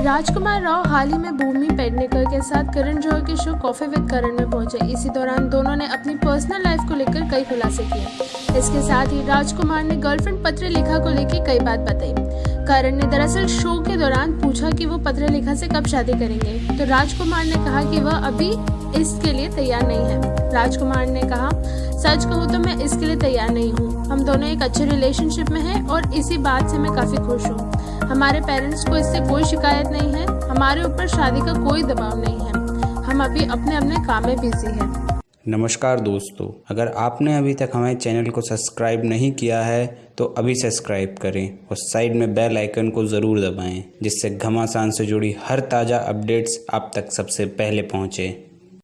राजकुमार राव हाल ही में भूमि पेडनेकर के साथ करण जौहर के शो कॉफ़ी विद करण में पहुँचे। इसी दौरान दोनों ने अपनी पर्सनल लाइफ को लेकर कई खुलासे किए। इसके साथ ही राजकुमार ने गर्लफ्रेंड पत्रलेखा को लेकर कई बात बताई। करण ने दरअसल शो के दौरान पूछा कि वो पत्रलेखा से कब शादी करेंगे। तो राजकुमार ने कहा कि वह अभी इसके लिए तैयार नहीं है। राजकुमार ने कहा, सच कहूँ तो मैं इसके लिए तैयार नहीं हूँ। हम दोनों एक अच्छे रिलेशनशिप में हैं और इसी बात से मैं काफ़ी खुश हूँ। हमारे पेरेंट्स को इससे कोई शिकायत नहीं है, हमारे ऊपर शादी का कोई दबाव नहीं है। हम अभी अपने अपने काम में बिज़ी हैं। नमस्कार दोस्तों, अगर आपने अभी तक हमारे चैनल को सब्सक्राइब नहीं किया है तो अभी सब्सक्राइब करें और साइड में बेल आइकन को ज़रूर दबाएँ, जिससे घमासान से जुड़ी हर ताज़ा अपडेट्स आप तक सबसे पहले पहुँचें।